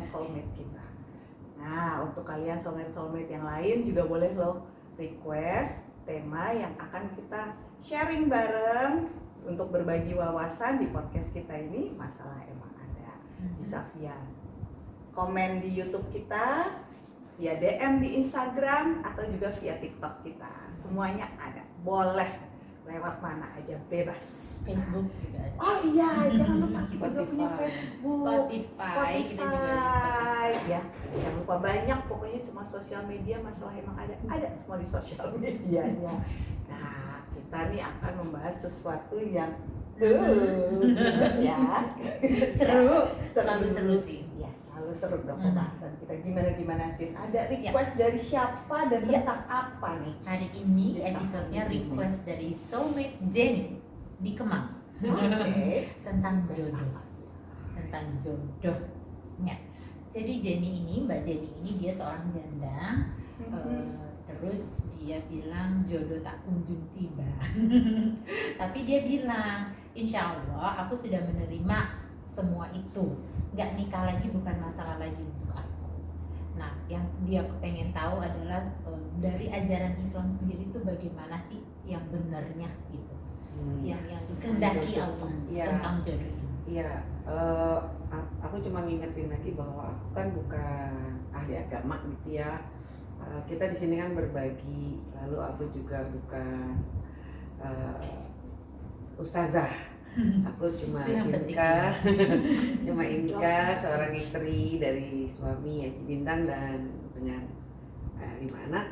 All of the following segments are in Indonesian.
oleh soulmate kita. Nah, untuk kalian soulmate-soulmate yang lain juga boleh loh request tema yang akan kita sharing bareng untuk berbagi wawasan di podcast kita ini masalah emang ada. Bisa via komen di YouTube kita via DM di Instagram atau juga via TikTok kita. Semuanya ada. Boleh lewat mana aja bebas Facebook juga ada. oh iya jangan lupa kita juga punya Spotify. Facebook Spotify, kita juga ada Spotify ya jangan lupa banyak pokoknya semua sosial media masalah emang ada ada semua di sosial medianya nah kita nih akan membahas sesuatu yang uh, ya Seru, Seru. seru sih. Ya selalu seru dong Hmm. pembahasan kita gimana gimana sih ada request dari siapa dan Ya. tentang apa nih Hari ini Ya. episodenya request dari soulmate Jenny di Kemang oke tentang jodoh, tentang jodohnya. Jadi Jenny ini, Mbak Jenny ini dia seorang janda. Mhm. eh, terus dia bilang jodoh tak kunjung tiba. Tapi dia bilang, insya Allah aku sudah menerima semua itu. Nggak nikah lagi bukan masalah lagi untuk aku. Nah, yang dia pengen tahu adalah eh, dari ajaran Islam sendiri itu bagaimana sih yang benarnya gitu, Hmm. yang yang dikehendaki. Allah Iya. tentang jodoh ini. Iya, eh, a- aku cuma ngingetin lagi bahwa aku kan bukan ahli agama gitu ya. Eh, kita di sini kan berbagi, lalu aku juga bukan eh, ustazah. Aku cuma yang. Inka, cuma Inka, seorang istri dari suami Haji Bintang dan dengan eh, lima anak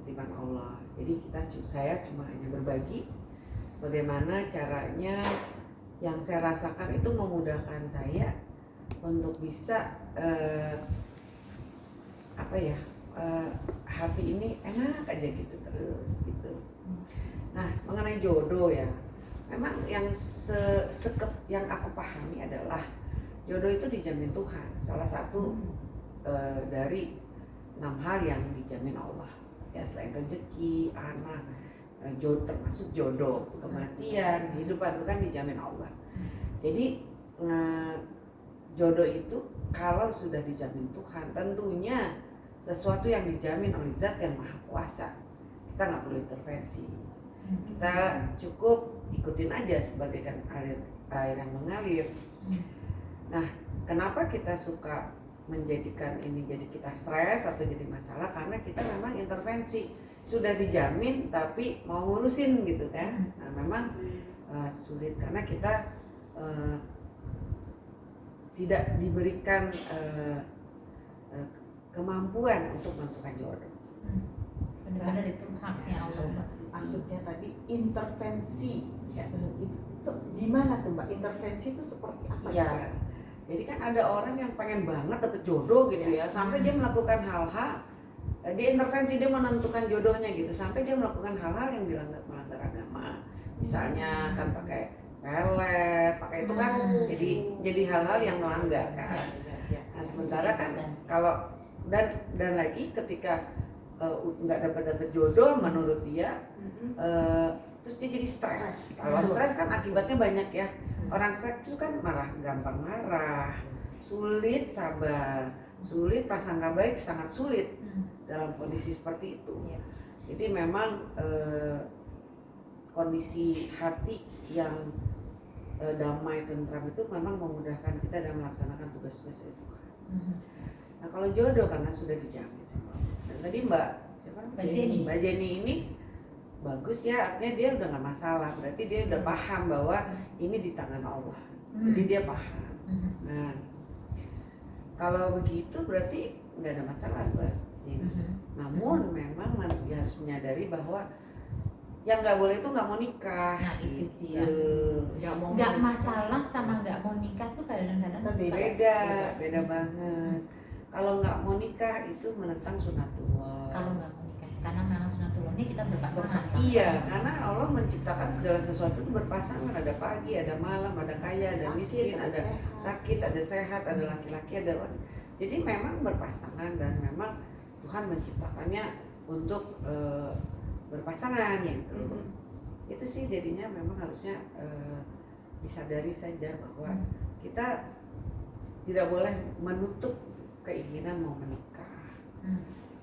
titipan Allah. Jadi kita saya cuma hanya berbagi bagaimana caranya yang saya rasakan itu memudahkan saya untuk bisa eh, apa ya eh, hati ini enak aja gitu terus gitu. Nah mengenai jodoh ya, memang yang se sekep yang aku pahami adalah jodoh itu dijamin Tuhan. Salah satu eh, dari enam hal yang dijamin Allah. Ya selain rezeki, anak, eh, jodoh termasuk jodoh, kematian, kehidupan itu kan dijamin Allah. Jadi eh, jodoh itu kalau sudah dijamin Tuhan, tentunya sesuatu yang dijamin oleh Zat yang Maha Kuasa. Kita nggak perlu intervensi. Kita cukup ikutin aja sebagai kan air air yang mengalir. Nah, kenapa kita suka menjadikan ini jadi kita stres atau jadi masalah? Karena kita memang intervensi. Sudah dijamin tapi mau ngurusin gitu kan. Nah memang uh, sulit karena kita uh, tidak diberikan uh, uh, kemampuan untuk menentukan jodoh. Benar-benar itu haknya Allah. Maksudnya tadi intervensi ya itu, gimana tuh mbak intervensi itu seperti apa Iya. Jadi kan ada orang yang pengen banget dapet jodoh gitu ya, Yes. sampai dia melakukan hal-hal, eh, dia intervensi dia menentukan jodohnya gitu, sampai dia melakukan hal-hal yang dilanggar melanggar agama. Misalnya kan pakai pelet, pakai itu kan Hmm. jadi jadi hal-hal yang melanggar kan. Ya, Nah sementara kan kalau dan dan lagi ketika eh, nggak dapat dapat jodoh menurut dia eh, terus dia jadi stres. Kalau stres kan akibatnya banyak ya. Orang stres itu kan marah, gampang marah, sulit sabar, sulit prasangka baik, sangat sulit Hmm. dalam kondisi seperti itu. Iya. Jadi memang eh, kondisi hati yang eh, damai tentram itu memang memudahkan kita dalam melaksanakan tugas-tugas dari Tuhan. Hmm. Nah kalau jodoh karena sudah dijamin sama Allah. Tadi Mbak siapa? Mbak Jenny. Mbak Jenny ini bagus ya artinya dia udah nggak masalah berarti dia udah paham bahwa ini di tangan Allah jadi dia paham Hmm. nah kalau begitu berarti nggak ada masalah Mbak Jenny Hmm. namun memang man- dia harus menyadari bahwa yang nggak boleh itu nggak mau nikah Nah, itu gitu. dia. nggak mau Nggak masalah sama nggak mau nikah tuh kadang-kadang Tapi suka beda beda banget kalau nggak mau nikah itu menentang sunatullah kalau nggak mau nikah. karena memang sunatullahnya kita berpasangan. sama Iya, karena Allah menciptakan segala sesuatu itu berpasangan. Ada pagi, ada malam, ada kaya, ada miskin, ada sehat. sakit, ada sehat, ada laki-laki, ada wanita. Jadi memang berpasangan dan memang Tuhan menciptakannya untuk eh, berpasangan gitu. Mhm. Itu sih jadinya memang harusnya eh, disadari saja bahwa Hmm. kita tidak boleh menutup keinginan mau menikah. Hmm.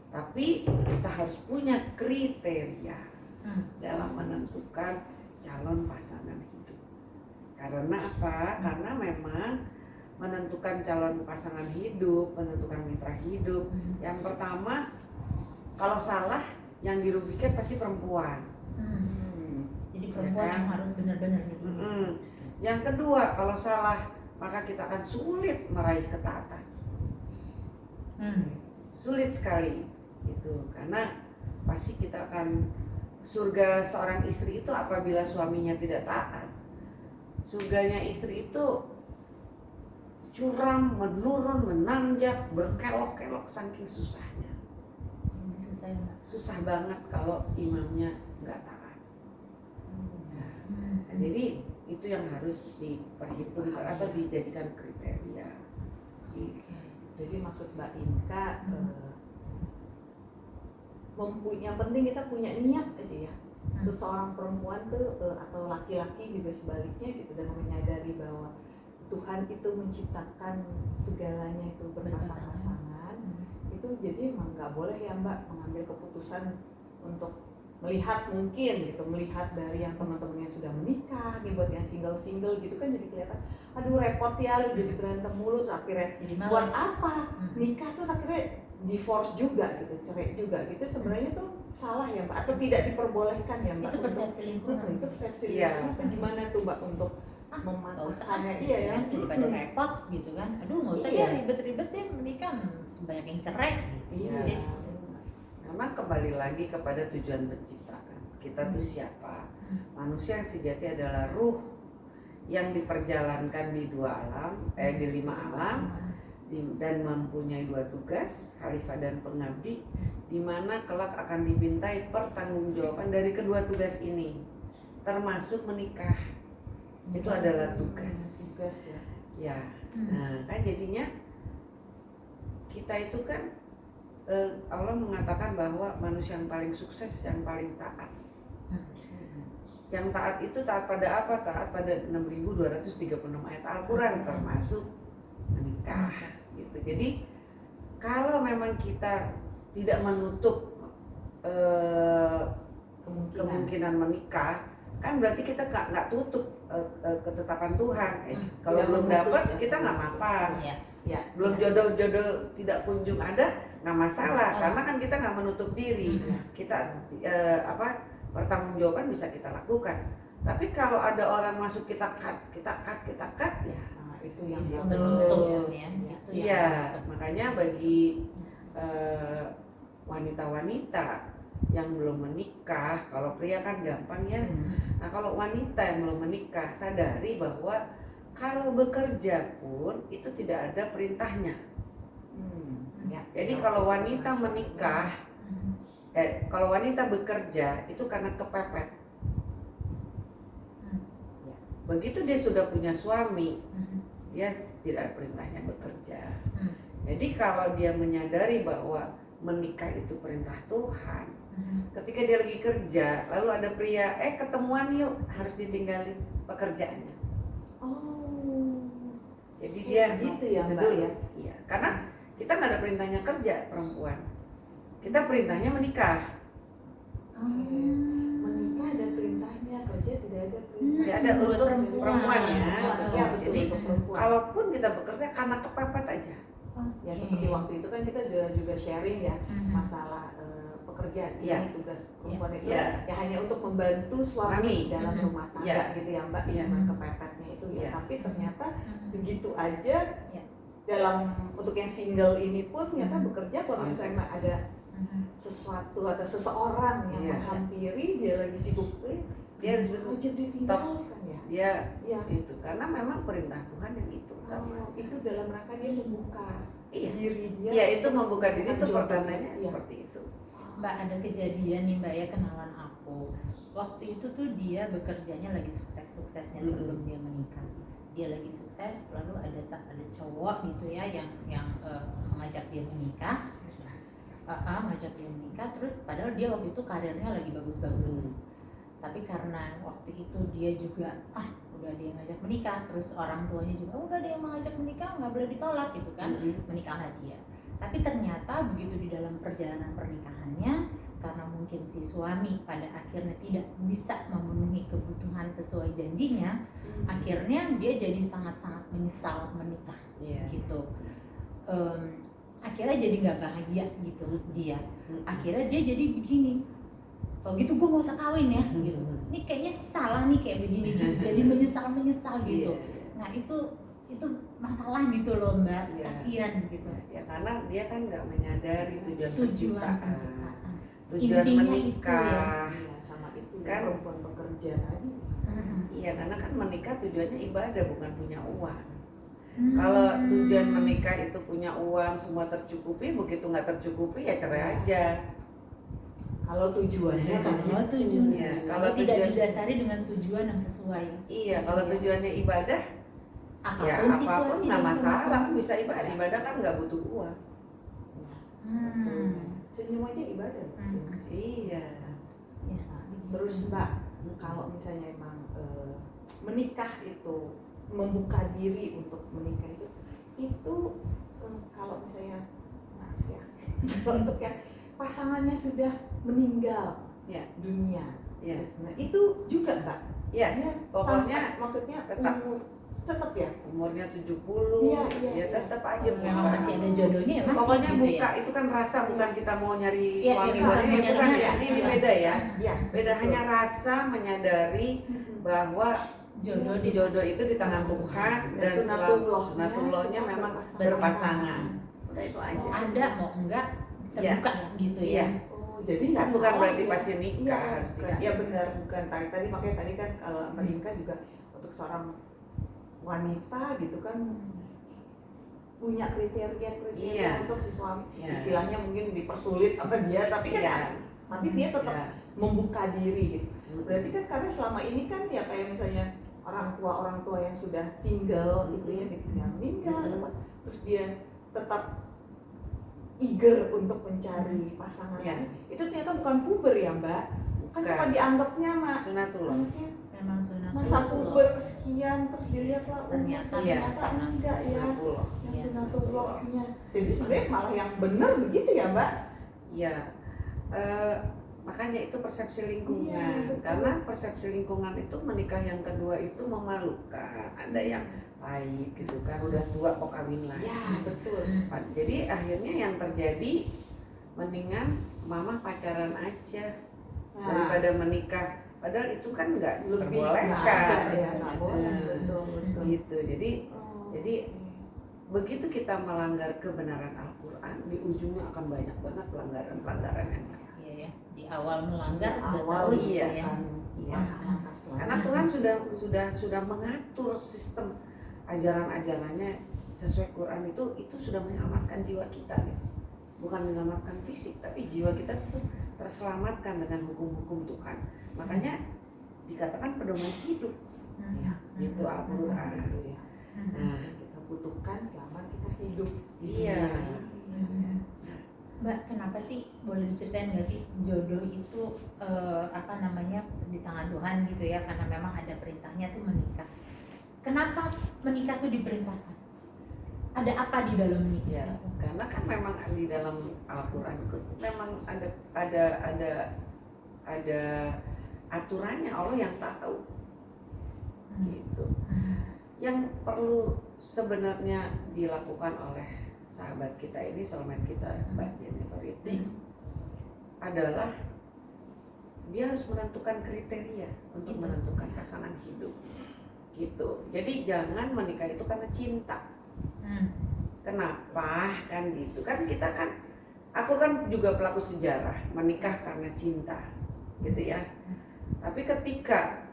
Tapi kita harus punya kriteria Hmm. dalam menentukan calon pasangan hidup. Karena apa? Karena memang menentukan calon pasangan hidup, menentukan mitra hidup. Hmm. Yang pertama, kalau salah yang dirugikan pasti perempuan. Hmm. Jadi perempuan Ya kan? yang harus benar-benar. Mm-mm. Yang kedua, kalau salah maka kita akan sulit meraih ketaatan. Hmm. Sulit sekali itu karena pasti kita akan surga seorang istri itu apabila suaminya tidak taat. Surganya istri itu curam, menurun, menanjak, berkelok-kelok saking susahnya. Ini susah ya. Susah banget kalau imamnya nggak taat. Hmm. Nah, jadi itu yang harus diperhitungkan atau dijadikan kriteria. Gitu. Jadi maksud Mbak Inka Hmm. eh, mempunyai yang penting kita punya niat aja ya. Hmm. Seseorang perempuan tuh eh, atau laki-laki juga sebaliknya gitu dan menyadari bahwa Tuhan itu menciptakan segalanya itu berpasang-pasangan. Hmm. Itu jadi emang nggak boleh ya Mbak mengambil keputusan untuk melihat mungkin gitu melihat dari yang teman-teman yang sudah menikah nih buat yang single-single gitu kan jadi kelihatan aduh repot ya lu jadi berantem mulu terus akhirnya Jadi buat apa Hmm. nikah tuh akhirnya divorce juga gitu cerai juga gitu sebenarnya tuh salah ya mbak atau tidak diperbolehkan ya mbak Itu persepsi lingkungan. Itu persepsi Iya. lingkungan tuh gimana tuh mbak untuk Ah, mematahkannya iya ya kan, daripada repot gitu kan aduh nggak usah Iya. ya ribet-ribet deh menikah banyak yang cerai gitu iya Iya. Memang kembali lagi kepada tujuan penciptaan. Kita tuh Hmm. siapa? Hmm. Manusia yang sejati adalah ruh yang diperjalankan di dua alam, eh di lima alam di- dan mempunyai dua tugas, khalifah dan pengabdi, di mana kelak akan dibintai pertanggungjawaban dari kedua tugas ini, termasuk menikah. Itu adalah tugas. tugas ya Ya, Hmm. nah kan jadinya kita itu kan eh, Allah mengatakan bahwa manusia yang paling sukses yang paling taat. Yang taat itu taat pada apa? Taat pada 6236 ayat Al-Qur'an termasuk menikah gitu. Jadi kalau memang kita tidak menutup eh, kemungkinan kemungkinan menikah kan berarti kita nggak nggak tutup eh, eh, ketetapan Tuhan Eh, Hmm. kalau belum dapat ya. kita nggak apa Iya. ya belum ya. jodoh-jodoh tidak kunjung ada nggak masalah karena kan kita nggak menutup diri Iya. kita eh, apa pertanggungjawaban bisa kita lakukan tapi kalau ada orang masuk kita cut kita cut kita cut ya Nah, itu yang benar. ya iya makanya bagi eh, wanita-wanita yang belum menikah kalau pria kan gampang ya Hmm. Nah kalau wanita yang belum menikah sadari bahwa kalau bekerja pun itu tidak ada perintahnya. Ya. Jadi kalau wanita menikah, eh kalau wanita bekerja itu karena kepepet. Hmm. Begitu dia sudah punya suami, Hmm. dia tidak ada perintahnya bekerja. Hmm. Jadi kalau dia menyadari bahwa menikah itu perintah Tuhan, ketika dia lagi kerja, lalu ada pria, eh ketemuan yuk, harus ditinggalin pekerjaannya. oh Jadi Oh, dia gitu ya, itu Mbak, dulu. ya? Iya, karena kita nggak ada perintahnya kerja perempuan. Kita perintahnya menikah. Hmm. menikah ada perintahnya kerja tidak ada perintah Hmm, Tidak ada untuk perempuan. perempuan ya. ya betul Jadi untuk perempuan kalaupun kita bekerja karena kepepet aja. ya seperti waktu itu kan kita juga, juga sharing ya Hmm. masalah eh, pekerjaan Iya. ini tugas perempuan itu Iya. ya hanya untuk membantu suami Suami. dalam Mhm. rumah tangga Iya. gitu ya mbak Iya. dengan kepepetnya itu ya Iya. tapi ternyata Hmm. segitu aja Iya. Dalam untuk yang single ini pun ternyata Mhm. bekerja kalau Konteks. misalnya ada Hmm. sesuatu atau seseorang yang Iya. menghampiri dia lagi sibuk eh, Dia harus oh, jadi ditinggalkan ya dia Iya. itu karena memang perintah Tuhan yang itu. Oh, itu dalam rangka dia membuka Iya. diri dia Iya itu membuka diri itu Jodoh. pertandanya Iya. seperti itu. Mbak ada kejadian nih Mbak ya kenalan aku. Waktu itu tuh dia bekerjanya lagi sukses-suksesnya Mm-mm. sebelum dia menikah. Dia lagi sukses, lalu ada ada cowok gitu ya yang yang eh, mengajak dia menikah, Ah, ah, ngajak dia menikah. Terus padahal dia waktu itu karirnya lagi bagus-bagus. Hmm. Tapi karena waktu itu dia juga ah udah dia ngajak menikah, terus orang tuanya juga "Oh, udah dia mengajak menikah nggak boleh ditolak gitu kan Hmm. menikahlah dia. Tapi ternyata begitu di dalam perjalanan pernikahannya, karena mungkin si suami pada akhirnya tidak bisa memenuhi kebutuhan sesuai janjinya, akhirnya dia jadi sangat-sangat menyesal menikah Iya. gitu. Em, akhirnya jadi nggak bahagia gitu dia. Akhirnya dia jadi begini. Oh gitu gue gak usah kawin ya gitu. Ini kayaknya salah nih kayak begini gitu. Jadi menyesal menyesal gitu. Iya. Nah itu itu masalah gitu loh mbak. Iya. Kasihan gitu. Ya karena dia kan nggak menyadari tujuan, Tujuan penciptaan, penciptaan. tujuan Intinya itu menikah. Iya, sama itu Kan- kan perempuan bekerja tadi. Hmm. Iya karena kan menikah tujuannya ibadah bukan punya uang. Hmm. Kalau tujuan menikah itu punya uang semua tercukupi, begitu nggak tercukupi ya cerai Iya. aja. Kalau tujuannya Ya, kalau begitu. tujuan, Iya, kalau kalau tidak tujuan- didasari dengan tujuan yang sesuai, Iya kalau Iya. tujuannya ibadah, apa pun ya apa pun situasi nggak masalah kan bisa ibadah. Ibadah kan nggak butuh uang. Hmm. Senyum aja ibadah. Hmm. Iya. Ya, Nah, terus Mbak, kalau misalnya emang eh, menikah itu membuka diri untuk menikah itu itu eh, kalau misalnya maaf ya untuk yang pasangannya sudah meninggal Ya. dunia Iya. nah itu juga Mbak Iya. Ya, Pokoknya sampai- maksudnya tetap. umur tetap ya Umurnya 70 Iya, iya, ya iya. tetap aja memang buka. masih ada jodohnya ya masih Pokoknya gitu buka ya. itu kan rasa bukan kita mau nyari Iya, suami iya, baru bukan ini bukan ya ini, ini Iya. beda ya. ya Beda hanya rasa menyadari bahwa jodoh di jodoh itu di tangan Tuhan dan selalu sunatullahnya sunatullahnya memang berpasangan. berpasangan. Udah itu mau aja. ada mau enggak terbuka gitu ya. Oh, jadi Kan nggak bukan salah berarti ya. pasti nikah Iya, harus bukan. nikah. Iya benar, bukan tadi tadi makanya tadi kan kalau Mbak Inka juga untuk seorang wanita gitu kan punya kriteria kriteria Iya. untuk si suami. Iya. Istilahnya mungkin dipersulit sama dia, tapi kan Iya. tapi dia tetap Ya. membuka diri gitu. Berarti kan karena selama ini kan ya kayak misalnya orang tua orang tua yang sudah single gitu ya ditinggal meninggal Mhm. apa, terus dia tetap eager untuk mencari pasangan Iya. itu ternyata bukan puber ya mbak kan suka dianggapnya mah Sunatullah. mungkin masa sunatullah. puber kesekian terus dilihat lah umur Ternyata Iya. ternyata enggak ya yang Iya. sunatullahnya jadi sebenarnya malah yang benar begitu ya mbak Iya. Eh, makanya itu persepsi lingkungan. Iya, betul. Karena persepsi lingkungan itu menikah yang kedua itu memalukan. Ada yang pahit gitu kan udah tua kok kawin lagi. ya betul. Jadi akhirnya yang terjadi mendingan mama pacaran aja nah daripada menikah. Padahal itu kan nggak lebih diperbolehkan. ya betul betul Gitu. Jadi Oh, Jadi, begitu kita melanggar kebenaran Al-Quran, di ujungnya akan banyak banget pelanggaran-pelanggaran yang lain. Iya ya. Di awal melanggar Di awal terus iya. ya. Iya. selanjutnya. Karena Tuhan sudah sudah sudah mengatur sistem ajaran-ajarannya sesuai Quran itu itu sudah menyelamatkan jiwa kita gitu. Bukan menyelamatkan fisik, tapi jiwa kita itu terselamatkan dengan hukum-hukum Tuhan. Makanya dikatakan pedoman hidup. Hmm. Ya, Itu betul. Al-Quran. Itu ya. Hmm. Nah, kita butuhkan selama kita hidup. Iya. dunia ini. Mbak, kenapa sih boleh diceritain nggak sih jodoh itu eh, apa namanya di tangan Tuhan gitu ya? Karena memang ada perintahnya tuh menikah. Kenapa menikah tuh diperintahkan? Ada apa di dalam menikah? Ya, itu? karena kan memang di dalam Al-Quran itu memang ada ada ada ada aturannya Allah yang tahu Hmm. gitu. Yang perlu sebenarnya dilakukan oleh sahabat kita ini, soulmate kita Mbak Jennifer itu Hmm. adalah dia harus menentukan kriteria untuk menentukan pasangan hidup gitu. Jadi jangan menikah itu karena cinta. Hmm. Kenapa kan gitu kan kita kan aku kan juga pelaku sejarah menikah karena cinta gitu ya. Tapi ketika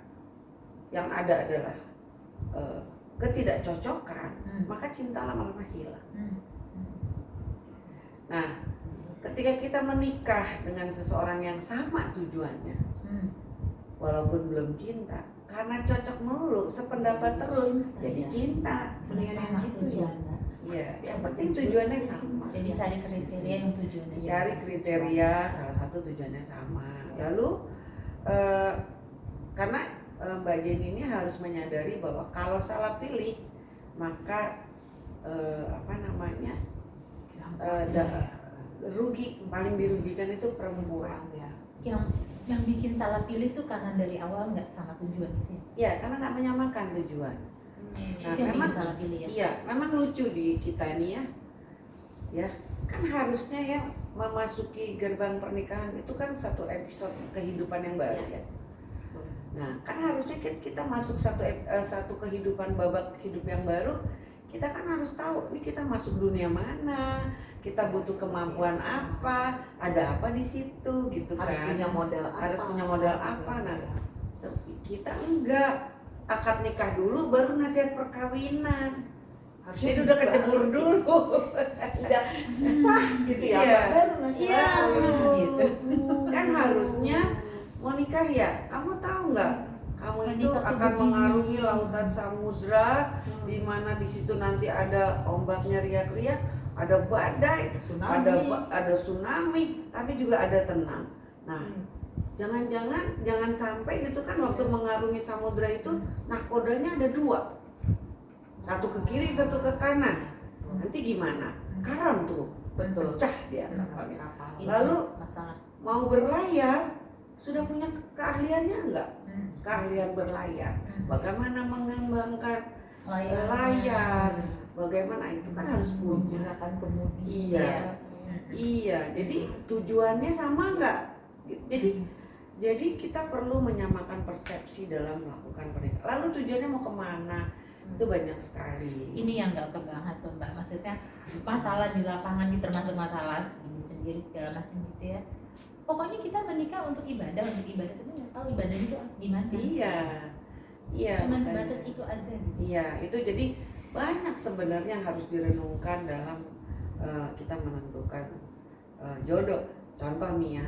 yang ada adalah eh, ketidakcocokan Hmm. maka cinta lama-lama hilang. Hmm. Nah ketika kita menikah dengan seseorang yang sama tujuannya, Hmm. walaupun belum cinta, karena cocok melulu, sependapat terus, Cinta, jadi ya. cinta. Mendingan yang gitu ya. Iya, yang penting tujuannya sama. Jadi cari kriteria yang tujuannya Cari kriteria, salah satu tujuannya sama. Lalu eh, karena eh, Mbak Jenny ini harus menyadari bahwa kalau salah pilih, maka eh, apa namanya eh, da- rugi paling dirugikan itu perempuan. ya. yang yang bikin salah pilih tuh karena dari awal nggak sama tujuan itu ya. Ya, karena nggak menyamakan tujuan. Nah, itu yang memang- salah pilih ya. Iya, memang lucu di kita ini ya. Ya, kan harusnya ya memasuki gerbang pernikahan itu kan satu episode kehidupan yang baru ya. Nah, kan harusnya kan kita masuk satu eh, satu kehidupan babak hidup yang baru, kita kan harus tahu nih kita masuk dunia mana, kita butuh kemampuan apa, ada apa di situ gitu harus kan. punya modal apa Harus punya modal apa, nah. Se- Kita enggak akad nikah dulu baru nasihat perkawinan. Harusnya Jadi udah kecebur dulu. udah sah gitu ya Iya. Mbak. baru nasihat Iya, perkawinan. gitu. Kan harusnya mau nikah ya, kamu tahu nggak? Kamu itu akan mengarungi lautan samudra, di mana di situ nanti ada ombaknya riak-riak, ada badai, tsunami ada ada tsunami, tapi juga ada tenang. Nah, Hmm. jangan-jangan jangan sampai gitu kan waktu mengarungi samudra itu nahkodanya ada dua, satu ke kiri, satu ke kanan. Nanti gimana? Karam tuh, betul pecah dia kapalnya. kapal Itu Lalu- masalah. Mau berlayar, sudah punya ke- keahliannya enggak? Hmm. Keahlian berlayar. Hmm. Bagaimana mengembangkan Layarnya. layar? Bagaimana itu kan harus punya. menggunakan kemudi Iya. Hmm. Iya, jadi tujuannya sama enggak? Jadi jadi kita perlu menyamakan persepsi dalam melakukan pernikahan. Lalu tujuannya mau ke mana? Itu banyak sekali. Ini yang nggak kebahas mbak. Maksudnya masalah di lapangan ini termasuk masalah ini sendiri segala macam gitu ya. Pokoknya kita menikah untuk ibadah, untuk ibadah tapi nggak tahu ibadah itu gimana. Iya, iya. Makanya. sebatas itu aja gitu. Iya, itu jadi banyak sebenarnya yang harus direnungkan dalam eh, kita menentukan eh, jodoh. Contoh nih ya,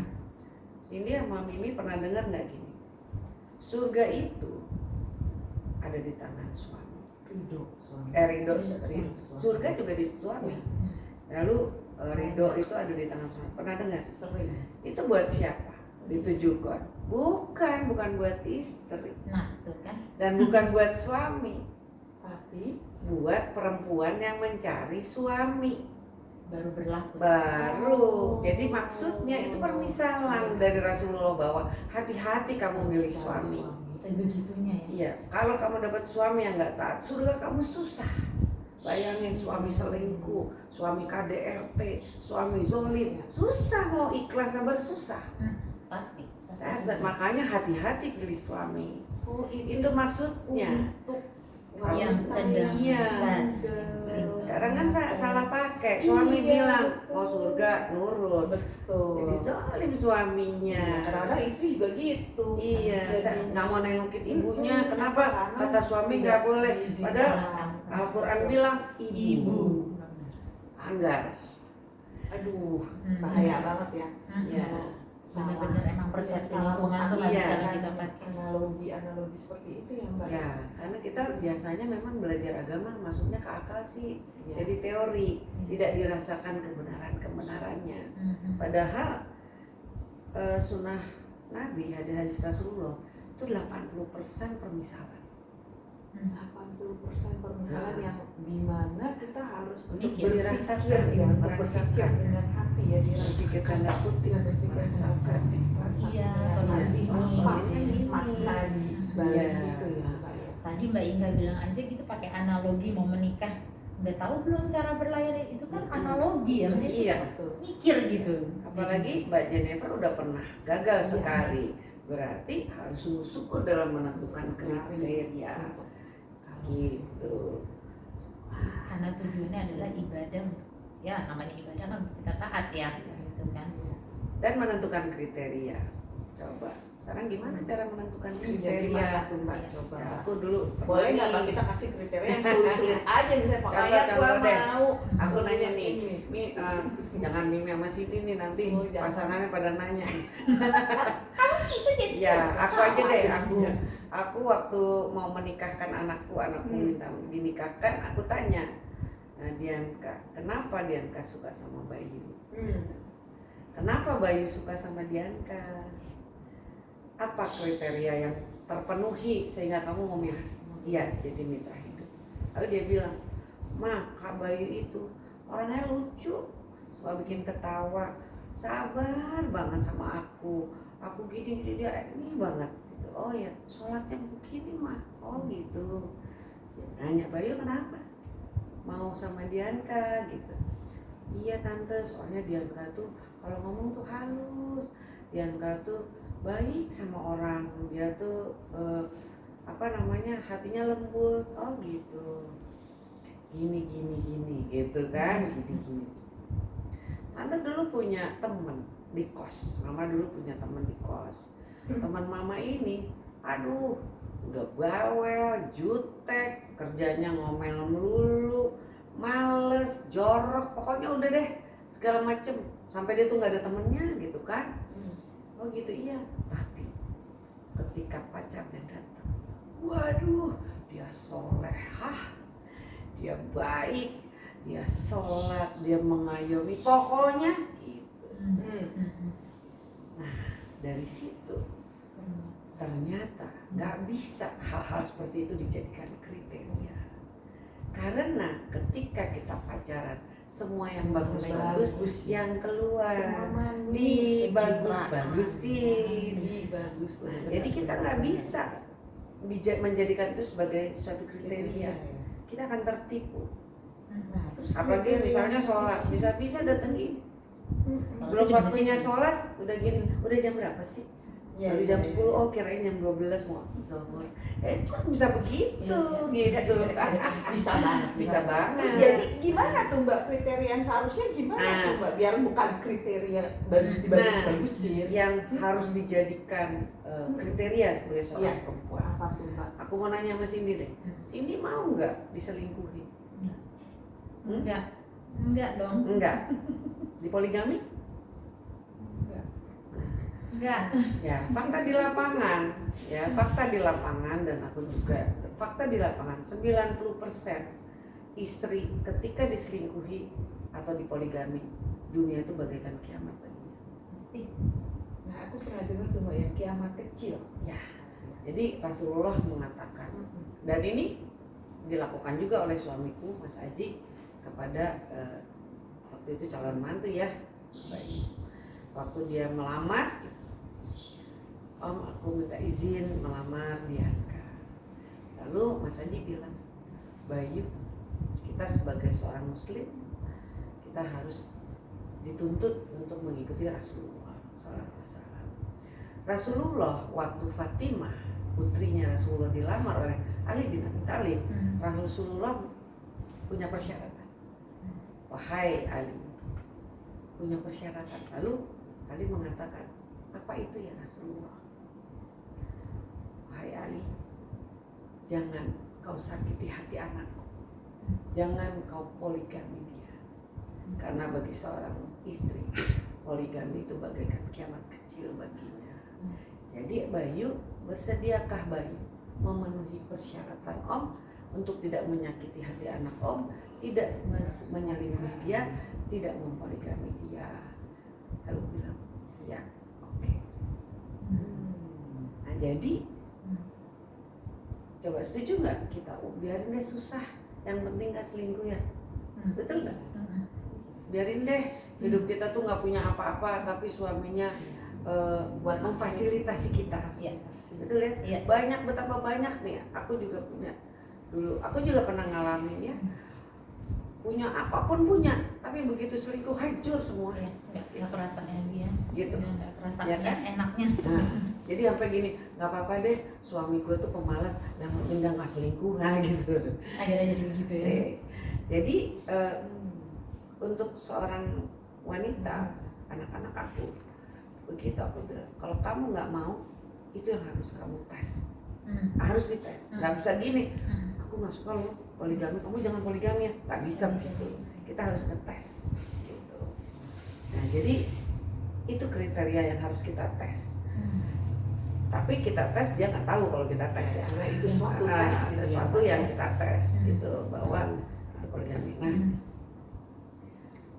Cindy sama Mimi pernah dengar nggak gini? Surga itu ada di tangan suami. Ridho suami Eh, ridho, Ridho ridho. suami. Surga juga di suami. Lalu eh, ridho itu ada di tangan suami. Pernah dengar? sering Itu buat siapa? Ditujukan. Bukan, bukan buat istri Nah, tuh kan. dan bukan buat suami. tapi buat perempuan yang mencari suami baru berlaku. baru. Oh. Jadi maksudnya itu permisalan dari Rasulullah bahwa hati-hati kamu milih suami. Sebegitunya ya. Iya, kalau kamu dapat suami yang nggak taat, surga kamu susah. Bayangin suami selingkuh, suami KDRT, suami zolim, susah mau ikhlas sabar susah. Pasti. pasti. Saya- makanya hati-hati pilih suami. oh Itu maksudnya. untuk Yang sedang Iya. Sekarang kan sa- salah pakai. Suami Iya, bilang betul. mau surga nurut. betul Jadi zolim suaminya. Iya, kadang-kadang istri juga gitu Iya, saya nggak mau nengokin ibunya. Mm-mm, Kenapa? karena Kata suami nggak boleh. Padahal Al-Quran bilang ibu. Ibu. Anggar. aduh Hmm. bahaya banget ya Hmm. Iya. Bener-bener emang persepsi Salah lingkungan tuh nggak Iya. bisa mengartikan kita pakai. analogi analogi seperti itu ya mbak Ya, karena kita biasanya memang belajar agama masuknya ke akal sih. Iya. Jadi teori, tidak dirasakan kebenaran-kebenarannya. Hmm. Padahal eh, sunnah Nabi, hadis-hadis Rasulullah itu 80% permisalan. 80% permisalan Nah. yang di mana kita harus untuk Mikir, berpikir ya berpikir dengan hati ya Berpikir tanda Kita berpikir merasakan. Iya, ini, apa makna di balik itu ya mbak ya Tadi Mbak Inga bilang aja gitu pakai analogi mau menikah. Udah tahu belum cara berlayar itu kan analogi ya. maksudnya Iya. Mikir gitu. Apalagi Mbak Jennifer udah pernah gagal Iya. sekali. Berarti harus sungguh-sungguh dalam menentukan kriteria. Gitu. Karena tujuannya adalah ibadah untuk ya namanya ibadah kan kita taat ya gitu kan. Iya. Dan menentukan kriteria. Coba. Sekarang gimana cara menentukan Iya, kriteria? tuh mbak coba Ya, aku dulu boleh nggak mbak kita kasih kriteria yang sulit-sulit aja misalnya pakaian gua mau Aku nanya nih Ini. Mi, eh, jangan Mimi sama Siti nih nanti Oh, pasangannya pada nanya jadi Ya, aku aja deh, aku. Aku waktu mau menikahkan anakku, anakku Hmm. minta dinikahkan, aku tanya, nah, Dianka, kenapa Dianka suka sama Bayu? Hmm. Kenapa Bayu suka sama Dianka? Apa kriteria yang terpenuhi sehingga kamu memilih dia jadi mitra hidup? Lalu dia bilang, Ma, Kak Bayu itu orangnya lucu, suka bikin ketawa, sabar banget sama aku. Aku gini gini dia ini banget gitu. Oh ya, sholatnya begini mah. Oh gitu. Nanya Bayu kenapa? Mau sama Dianka gitu. Iya tante, soalnya Dianka tuh kalau ngomong tuh halus. Dianka tuh baik sama orang. Dia tuh eh, apa namanya hatinya lembut. Oh gitu. Gini gini gini gitu kan. Gini gini. Tante dulu punya temen di kos. Mama dulu punya temen di kos. Teman mama ini, aduh, udah bawel, jutek, kerjanya ngomel melulu, males, jorok, pokoknya udah deh segala macem. Sampai dia tuh nggak ada temennya gitu kan. Oh gitu iya. Tapi ketika pacarnya datang, waduh, dia solehah, dia baik, dia sholat, dia mengayomi, pokoknya Hmm. Dari situ ternyata nggak bisa hal-hal seperti itu dijadikan kriteria. Karena ketika kita pacaran semua yang bagus-bagus yang keluar. Semua manis, di bagus pencitraan. bagusin Di bagus Nah, jadi kita nggak bisa menjadikan itu sebagai suatu kriteria. Kita akan tertipu. Nah, terus apalagi misalnya sholat bisa-bisa datengin Hmm. Belum waktunya sih? sholat udah gini udah jam berapa sih Iya, Baru iya, jam iya. 10, oh kirain jam 12 mau zohor Eh kan bisa begitu Iya, gitu Bisa banget. Bisa banget Terus jadi gimana tuh mbak kriteria yang seharusnya gimana Nah. tuh mbak biar bukan kriteria bagus di bagus bagusin Yang harus dijadikan uh, kriteria sebagai seorang Iya. perempuan apa tuh mbak? Aku mau nanya sama Cindy deh Hmm. Cindy mau nggak diselingkuhi? Enggak. Enggak dong. Enggak Di poligami? Enggak. Ya, fakta di lapangan Ya, fakta di lapangan dan aku juga Fakta di lapangan 90% istri ketika diselingkuhi atau dipoligami dunia itu bagaikan kiamat baginya. Pasti. Nah aku pernah dengar tuh ya kiamat kecil. Jadi Rasulullah mengatakan dan ini dilakukan juga oleh suamiku Mas Aji kepada eh, waktu itu calon mantu ya baik waktu dia melamar Om aku minta izin melamar Dianka lalu Mas Aji bilang Bayu kita sebagai seorang muslim kita harus dituntut untuk mengikuti Rasulullah Sallallahu Alaihi Wasallam. Rasulullah waktu Fatimah putrinya Rasulullah dilamar oleh Ali bin Abi Thalib Hmm. Rasulullah punya persyaratan. Wahai Ali, punya persyaratan. Lalu Ali mengatakan, apa itu ya Rasulullah? Wahai Ali, jangan kau sakiti hati anakku. Jangan kau poligami dia. Karena bagi seorang istri, poligami itu bagaikan kiamat kecil baginya. Jadi Bayu, bersediakah Bayu memenuhi persyaratan Om untuk tidak menyakiti hati anak Om, tidak menyelingkuhi dia, tidak mempoligami dia. Lalu bilang, ya, oke. Nah jadi, coba setuju nggak kita oh, biarin deh susah, yang penting gak selingkuh ya, Hmm. betul nggak? Hmm. Biarin deh hidup kita tuh nggak punya apa-apa, tapi suaminya eh, Buat memfasilitasi kita, Iya. betul ya? Iya. banyak betapa banyak nih aku juga punya dulu aku juga pernah ngalamin ya punya apa pun punya tapi begitu selingkuh hancur semua Iya. Enggak enggak kerasa dia. gitu Enggak kerasa Ya kan? enaknya. nah, jadi sampai gini nggak apa-apa deh suami gue tuh pemalas yang penting dia nggak selingkuh nah gitu Akhirnya jadi begitu ya. Eh, jadi eh, untuk seorang wanita anak-anak aku begitu aku bilang kalau kamu nggak mau itu yang harus kamu tes Hmm. harus dites nggak bisa gini Hmm. Aku nggak suka loh poligami kamu jangan poligami ya nggak bisa begitu kita harus ngetes gitu nah jadi itu kriteria yang harus kita tes Hmm. tapi kita tes dia nggak tahu kalau kita tes ya Sebenarnya itu suatu Ah, tes gitu ya, sesuatu yang ya. kita tes Hmm. gitu bahwa itu poligami nah Hmm.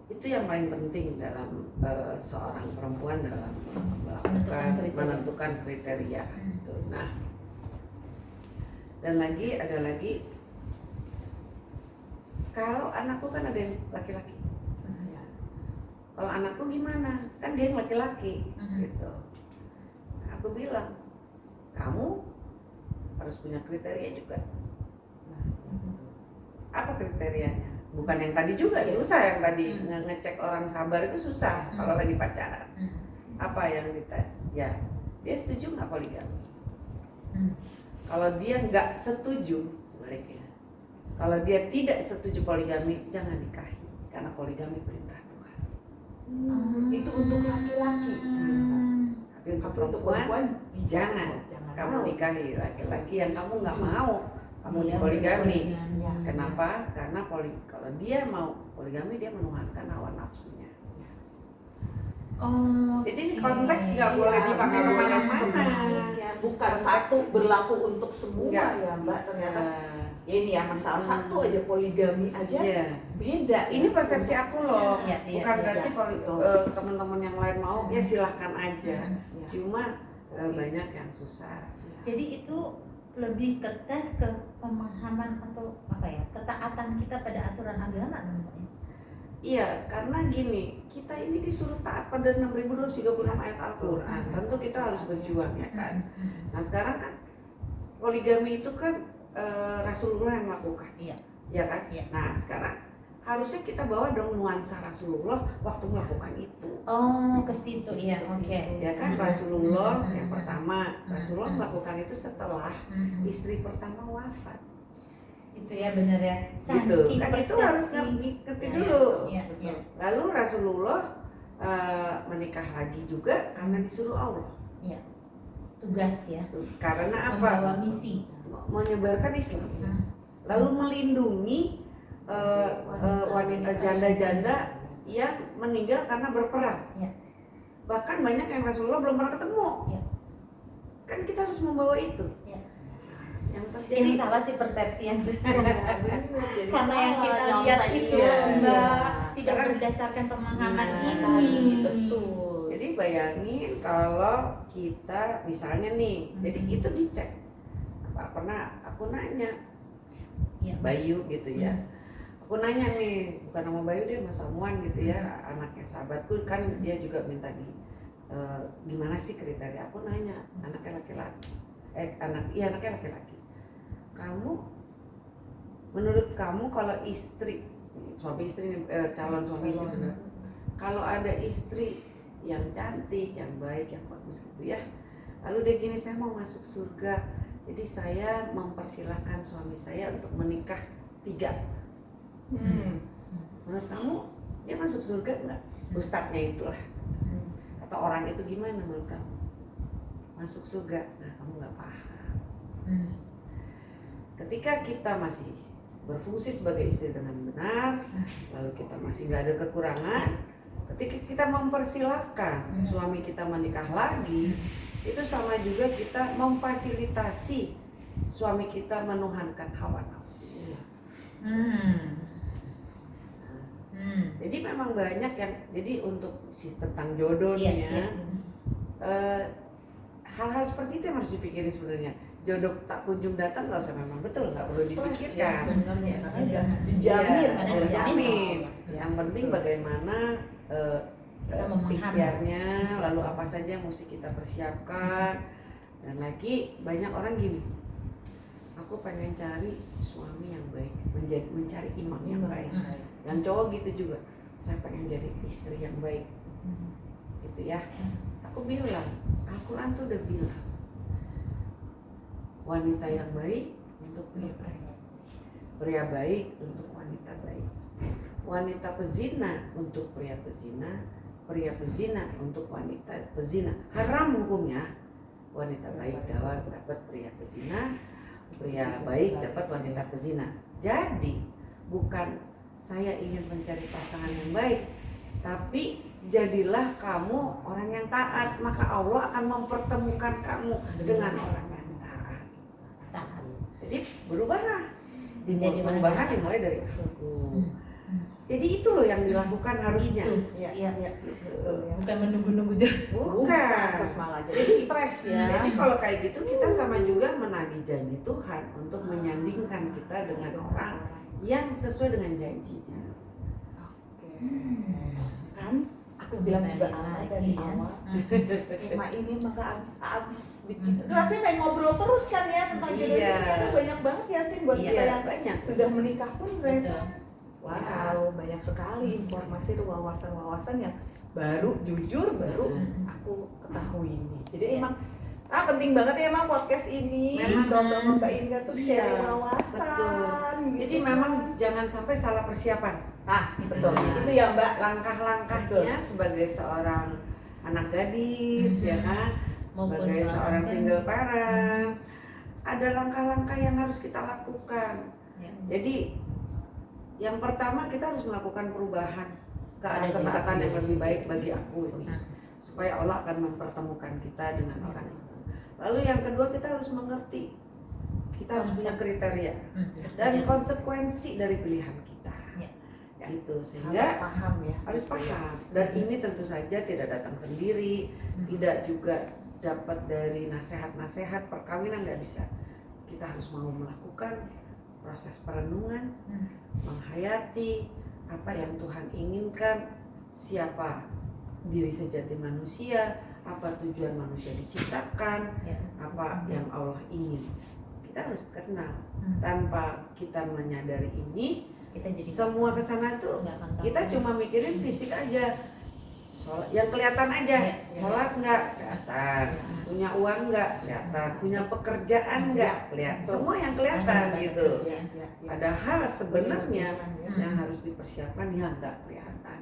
itu yang paling penting dalam eh, seorang perempuan dalam Menentukan melakukan kriteria. menentukan kriteria gitu. nah dan lagi ada lagi kalau anakku kan ada yang laki-laki Hmm. Ya. kalau anakku gimana kan dia yang laki-laki Hmm. gitu Nah, aku bilang kamu harus punya kriteria juga Nah, apa kriterianya bukan yang tadi juga Iya. susah yang tadi Hmm. nge- ngecek orang sabar itu susah Hmm. kalau lagi pacaran Hmm. apa yang dites ya dia setuju nggak poligami Hmm. Kalau dia nggak setuju sebaliknya. Kalau dia tidak setuju poligami jangan nikahi. Karena poligami perintah Tuhan. Hmm, itu untuk laki-laki. Hmm. tapi untuk Tapi untuk perempuan perempuan? jangan. Jangan kamu mau. nikahi laki-laki yang kamu nggak mau. Kamu Dia poligami. Ya. kenapa? Karena poli kalau dia mau poligami dia menuhankan hawa nafsunya Oh. Jadi konteks nggak Iya, boleh dipakai nggak boleh ke mana-mana. sebaliknya. Bukan Konteks- satu berlaku untuk semua Nggak ya Mbak. bisa. Ternyata ini ya masalah Hmm. satu aja poligami aja Iya. beda. Ini persepsi aku loh. Iya, iya, Bukan iya. berarti kalau Betul. eh, teman-teman yang lain mau ya silahkan aja. Hmm. Ya. Cuma eh, banyak yang susah. Jadi itu lebih ke tes ke pemahaman atau apa ya ketaatan kita pada aturan agama namanya. Iya, karena gini, kita ini disuruh taat pada 6236 ayat Al-Quran. Tentu kita harus berjuang ya kan. Hmm. Nah sekarang kan poligami itu kan eh, Rasulullah yang melakukan. Iya. Ya kan? Iya. Nah sekarang harusnya kita bawa dong nuansa Rasulullah waktu melakukan itu. Oh ke situ ya Ke oke. situ. Ya kan Hmm. Rasulullah Hmm. yang pertama, Hmm. Rasulullah Hmm. melakukan itu setelah Hmm. istri pertama wafat. Itu ya benar ya. Gitu. Kan itu harus ngerti Ya, dulu. Iya iya. Lalu Rasulullah eh, menikah lagi juga karena disuruh Allah. Tugas ya. Karena Membawa apa? misi. Menyebarkan Islam. Hmm. Lalu melindungi eh, eh, wanita janda-janda yang meninggal karena berperang. Ya. Bahkan banyak yang Rasulullah belum pernah ketemu. Ya. Kan kita harus membawa itu. Ya. Yang Jadi terjadi salah sih persepsi yang karena yang kita lihat iya, itu iya. mbak tidak Karena- berdasarkan pemahaman Nah, ini. Tadi, betul. Jadi bayangin kalau kita misalnya nih, Hmm. jadi itu dicek. Apa pernah aku nanya Iya. Bayu gitu ya. Hmm. Aku nanya nih, bukan nama Bayu dia Mas Samuan gitu ya, anaknya sahabatku kan dia juga minta di eh, gimana sih kriteria. Aku nanya, anaknya laki-laki. Eh anak iya anaknya laki-laki. Kamu menurut kamu kalau istri suami istri eh, calon suami istri bener. Kalau ada istri yang cantik, yang baik, yang bagus gitu ya. Lalu dia gini, saya mau masuk surga. Jadi saya mempersilahkan suami saya untuk menikah tiga. Hmm. Menurut kamu dia masuk surga enggak? Ustadznya itulah. Atau orang itu gimana menurut kamu? Masuk surga? Nah kamu nggak paham. Hmm. Ketika kita masih berfungsi sebagai istri dengan benar, lalu kita masih nggak ada kekurangan, ketika kita mempersilahkan Hmm. suami kita menikah lagi, itu sama juga kita memfasilitasi suami kita menuhankan hawa nafsu. Hmm. Hmm. Jadi memang banyak yang jadi untuk sistem tentang jodoh Iya, nih ya, iya. eh, hal-hal seperti itu yang harus dipikirin sebenarnya. Jodoh tak kunjung datang nggak usah memang betul nggak perlu ya, dipikirkan. karena udah dijamin oleh dijamin. Yang penting bagaimana eh, eh, memahami. ikhtiarnya, lalu apa saja yang mesti kita persiapkan. Dan lagi banyak orang gini, aku pengen cari suami yang baik, menjadi mencari imam yang baik. Hmm. Yang cowok gitu juga, saya pengen jadi istri yang baik, Hmm. gitu ya. Hmm. Aku bilang, Al-Quran tuh udah bilang, wanita yang baik untuk pria baik, pria baik untuk wanita baik, wanita pezina untuk pria pezina, pria pezina untuk wanita pezina. Haram hukumnya, wanita baik dapat dapat pria pezina, pria baik dapat wanita pezina. Jadi bukan saya ingin mencari pasangan yang baik, tapi jadilah kamu orang yang taat, maka Allah akan mempertemukan kamu dengan orang. Jadi berubahlah. Orang perubahan dimulai dari aku. Hmm. Hmm. Jadi itu loh yang dilakukan harusnya. Iya, Iya. iya. Ya. Bukan menunggu-nunggu jauh. Bukan. terus malah jadi Jadi- stres ya. Jadi kalau kayak gitu kita sama juga menagih janji Tuhan untuk menyandingkan kita dengan orang yang sesuai dengan janjinya. Oke. Kan aku bilang juga ama dari ya. awal. Hmm. Tema ini emang gak habis-habis bikin. Rasanya pengen ngobrol terus kan ya tentang jodoh Iya. ini ternyata banyak banget ya sih buat Iya. kita yang banyak. sudah menikah pun ternyata wow banyak sekali informasi dan wawasan-wawasan yang baru jujur baru Hmm. aku ketahui ini. Jadi Iya. emang ah penting banget ya emang podcast ini. Memang. Mbak Inga tuh Iya, sharing wawasan. gitu Jadi memang jangan sampai salah persiapan. Ah betul Nah. itu ya Mbak. Langkah-langkahnya sebagai seorang anak gadis ya kan, sebagai seorang seorang kan. single parents, ada langkah-langkah yang harus kita lakukan. Ya. Jadi yang pertama kita harus melakukan perubahan ke arah ketaatan yang lebih baik bagi aku ini Hmm. supaya Allah akan mempertemukan kita dengan orang itu. Lalu yang kedua kita harus mengerti kita harus punya kriteria Hmm. dan konsekuensi dari pilihan kita. Ya. Gitu harus sehingga paham ya. harus Gitu ya. paham dan ini tentu saja tidak datang sendiri, Hmm. tidak juga dapat dari nasihat-nasihat perkawinan nggak bisa. Kita harus mau melakukan proses perenungan, Hmm. menghayati apa yang Tuhan inginkan, siapa diri sejati manusia, apa tujuan manusia diciptakan, Ya. apa yang Allah ingin. Kita harus kenal. Hmm. Tanpa kita menyadari ini, kita jadi semua ke sana tuh kita cuma mikirin fisik aja. Sholat, yang kelihatan aja. Iya, iya. Sholat nggak kelihatan, Hmm. punya uang nggak kelihatan, punya pekerjaan nggak kelihatan. Semua yang kelihatan gitu. Ya, ya, ya. Padahal sebenarnya ya, yang harus dipersiapkan yang nggak kelihatan.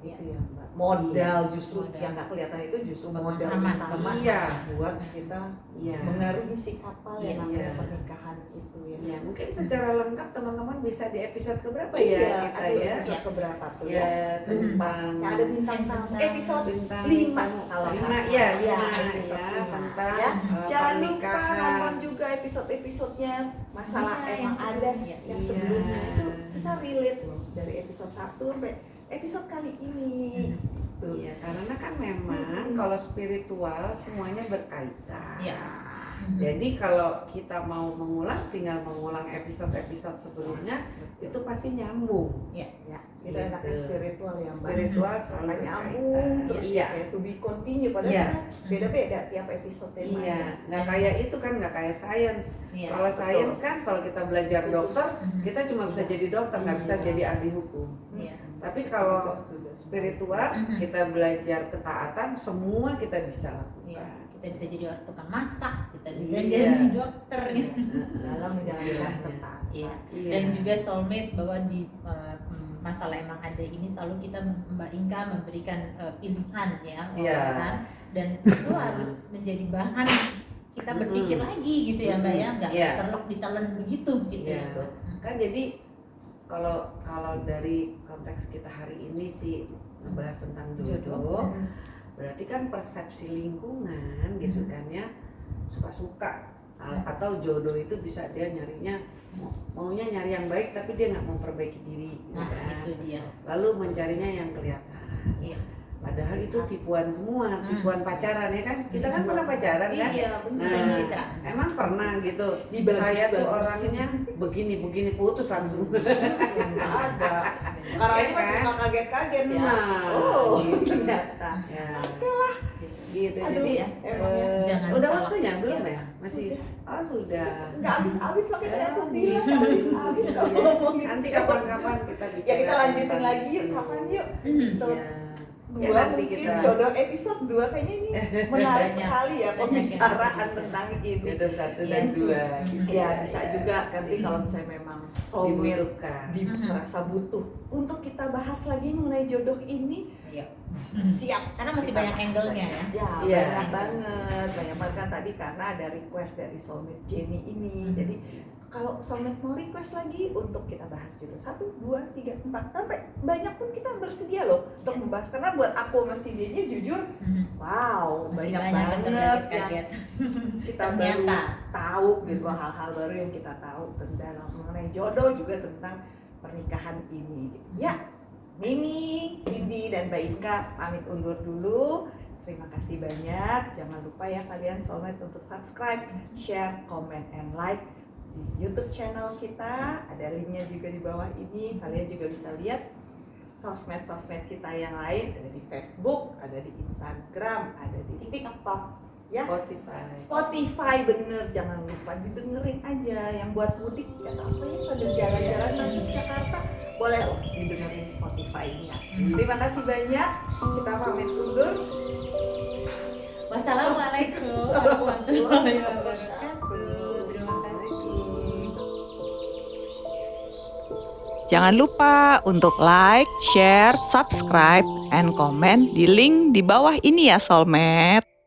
Iya. itu ya Mbak. Modal justru Modal. yang nggak kelihatan itu justru modal utama. Iya. buat kita Iya. mengarungi si kapal Iya, yang namanya iya. pernikahan itu ya. Ya mungkin secara lengkap teman-teman bisa di episode keberapa Iya, ya kita aduh, ya? episode keberapa tuh ya? Ya tentang Yang ada bintang tamu. Episode bintang lima kalau lima ya Ya, ya, lima. tentang Ya, uh, Jangan lupa nonton juga episode-episodenya masalah Iya, emang yang ada sebelumnya. yang Iya. sebelumnya itu kita relate loh dari episode 1 sampai episode kali ini. Iya, karena kan memang kalau spiritual semuanya berkaitan. Iya. Jadi kalau kita mau mengulang, tinggal mengulang episode-episode sebelumnya itu pasti nyambung. Ya, kita Gitu. enaknya spiritual ya Mbak. Spiritual selalu nyambung terus iya. kayak to be continue padahal Iya. kan beda-beda tiap episode temanya. Iya, nggak kayak itu kan nggak kayak sains. Iya. Kalau betul. sains kan kalau kita belajar Putus. dokter, kita cuma bisa jadi dokter, nggak bisa Iya. jadi ahli hukum. Iya. Tapi kalau spiritual, Mhm. kita belajar ketaatan, semua kita bisa lakukan. Iya. Kita bisa jadi orang tukang masak, kita bisa Iya. jadi dokter gitu. dalam menjalankan Istilahnya. ketat. Iya. Iya. Dan juga soulmate bahwa di uh, masalah emang ada ini selalu kita Mbak Inka memberikan uh, pilihan ya Iya. wawasan dan itu harus menjadi bahan kita berpikir Mm. lagi gitu ya Mbak ya nggak Iya. terlok ditelan begitu gitu Iya. ya. kan jadi kalau kalau dari konteks kita hari ini sih ngebahas tentang jodoh, Hmm. berarti kan persepsi lingkungan gitu Hmm. kan ya suka-suka A- Hmm. atau jodoh itu bisa dia nyarinya mau- maunya nyari yang baik tapi dia nggak memperbaiki diri gitu Nah kan. itu dia. lalu mencarinya yang kelihatan Iya. padahal itu tipuan semua tipuan pacaran ya kan kita kan Hmm. pernah pacaran kan Iya. Nah, Citra. emang pernah gitu Dibagus- saya tuh orangnya begini begini putus langsung ada. Sekarang ini masih kan? suka kaget-kaget ya. Nah, Oh, gitu. ternyata. ya Gitu. gitu Aduh, jadi emang ya. eh, Jangan udah waktunya belum ya masih oh sudah Nggak habis-habis makanya tadi aku Oh, bilang nggak habis-habis kalau ngomongin nanti kapan-kapan kita Ya kita lanjutin lagi yuk, kapan yuk? Hmm. Episode ya. dua Ya, nanti mungkin kita- jodoh episode dua kayaknya ini menarik Banyak. sekali ya pembicaraan tentang ini. jodoh satu Iya. dan dua gitu Ya bisa ya. juga nanti kalau misalnya memang soulmate dibutuhkan di merasa butuh untuk kita bahas lagi mengenai jodoh ini Iya. Yuk. Siap. Karena masih Kita banyak angle-nya ya. Ya, Iya. banyak banget. Banyak banget kan tadi karena ada request dari soulmate Jenny ini. Hmm. Jadi kalau soulmate mau request lagi untuk kita bahas judul satu, dua, tiga, empat, sampai banyak pun kita bersedia loh untuk Yes. membahas. Karena buat aku sama Cindy-nya jujur, Mhm. wow Masih banyak, banget yang kita baru Ternyata. tahu gitu Mhm. hal-hal baru yang kita tahu tentang mengenai jodoh juga tentang pernikahan ini. Gitu. Ya, Mimi, Cindy dan Mbak Inka pamit undur dulu. Terima kasih banyak. Jangan lupa ya kalian soulmate untuk subscribe, share, comment, and like di YouTube channel kita. Ada linknya juga di bawah ini. Kalian juga bisa lihat sosmed-sosmed kita yang lain. Ada di Facebook, ada di Instagram, ada di TikTok. Ya, Spotify. Spotify bener jangan lupa didengerin aja yang buat mudik kata apa ya sambil jalan-jalan macet Jakarta boleh loh didengerin Spotify-nya terima kasih banyak kita pamit undur Wassalamualaikum warahmatullahi wabarakatuh. Terima kasih. Jangan lupa untuk like, share, subscribe, and comment di link di bawah ini ya Soulmate.